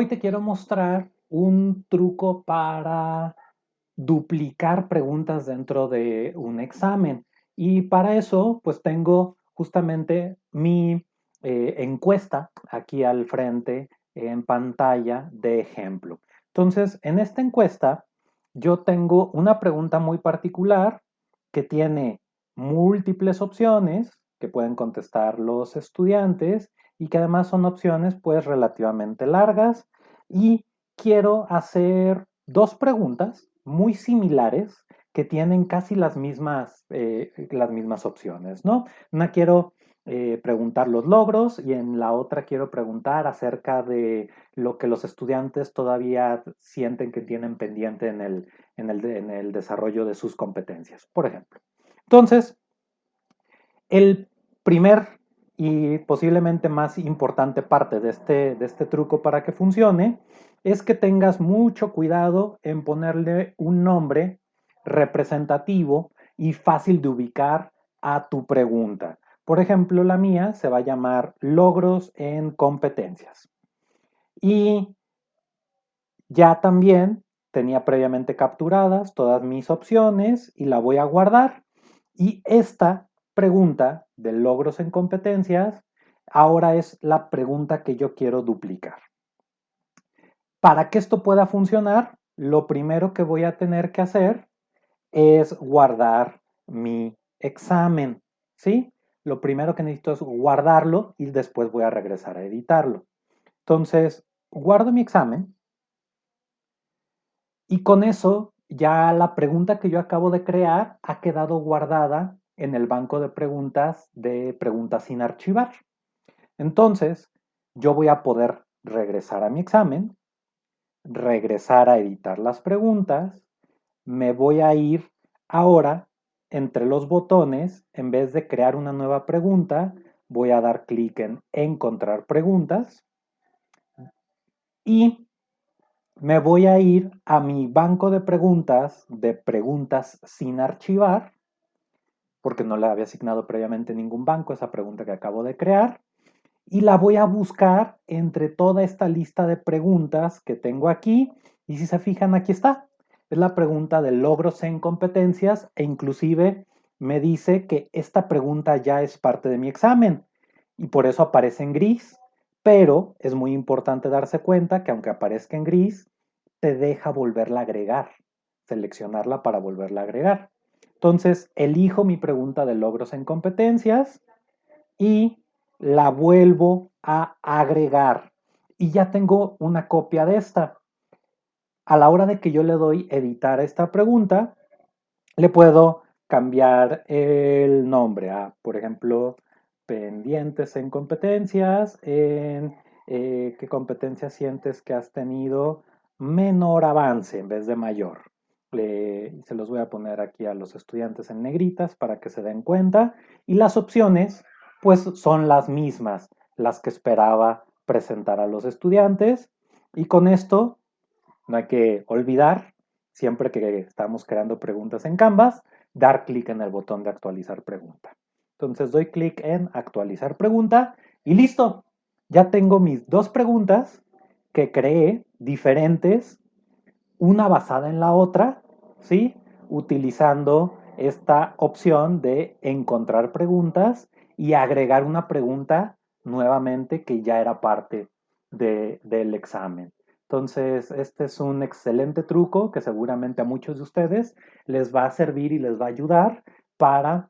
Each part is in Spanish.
Hoy te quiero mostrar un truco para duplicar preguntas dentro de un examen. Y para eso, pues tengo justamente mi eh, encuesta aquí al frente en pantalla de ejemplo. Entonces, en esta encuesta, yo tengo una pregunta muy particular que tiene múltiples opciones que pueden contestar los estudiantes y que además son opciones pues relativamente largas y quiero hacer dos preguntas muy similares que tienen casi las mismas, eh, las mismas opciones, ¿no? Una quiero eh, preguntar los logros y en la otra quiero preguntar acerca de lo que los estudiantes todavía sienten que tienen pendiente en el, en el, en el desarrollo de sus competencias, por ejemplo. Entonces, el primer y posiblemente más importante parte de este, de este truco para que funcione es que tengas mucho cuidado en ponerle un nombre representativo y fácil de ubicar a tu pregunta. Por ejemplo, la mía se va a llamar logros en competencias. Y ya también tenía previamente capturadas todas mis opciones y la voy a guardar. Y esta pregunta de logros en competencias ahora es la pregunta que yo quiero duplicar. Para que esto pueda funcionar, lo primero que voy a tener que hacer es guardar mi examen, ¿sí? Lo primero que necesito es guardarlo y después voy a regresar a editarlo. Entonces, guardo mi examen y con eso ya la pregunta que yo acabo de crear ha quedado guardada en el banco de preguntas de preguntas sin archivar. Entonces, yo voy a poder regresar a mi examen, regresar a editar las preguntas, me voy a ir ahora entre los botones, en vez de crear una nueva pregunta, voy a dar clic en encontrar preguntas y me voy a ir a mi banco de preguntas de preguntas sin archivar porque no le había asignado previamente ningún banco esa pregunta que acabo de crear. Y la voy a buscar entre toda esta lista de preguntas que tengo aquí. Y si se fijan, aquí está. Es la pregunta de logros en competencias e inclusive me dice que esta pregunta ya es parte de mi examen y por eso aparece en gris. Pero es muy importante darse cuenta que aunque aparezca en gris, te deja volverla a agregar, seleccionarla para volverla a agregar. Entonces, elijo mi pregunta de logros en competencias y la vuelvo a agregar. Y ya tengo una copia de esta. A la hora de que yo le doy editar esta pregunta, le puedo cambiar el nombre a, por ejemplo, pendientes en competencias, en eh, qué competencias sientes que has tenido menor avance en vez de mayor se los voy a poner aquí a los estudiantes en negritas para que se den cuenta. Y las opciones, pues son las mismas, las que esperaba presentar a los estudiantes. Y con esto, no hay que olvidar, siempre que estamos creando preguntas en Canvas, dar clic en el botón de actualizar pregunta. Entonces doy clic en actualizar pregunta y listo. Ya tengo mis dos preguntas que creé diferentes una basada en la otra, ¿sí? Utilizando esta opción de encontrar preguntas y agregar una pregunta nuevamente que ya era parte del examen. Entonces, este es un excelente truco que seguramente a muchos de ustedes les va a servir y les va a ayudar para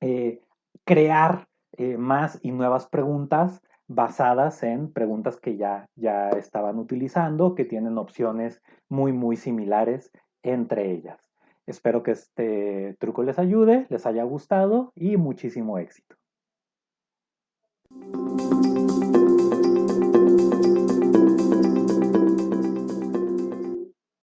eh, crear eh, más y nuevas preguntas basadas en preguntas que ya, ya estaban utilizando, que tienen opciones muy, muy similares entre ellas. Espero que este truco les ayude, les haya gustado y muchísimo éxito.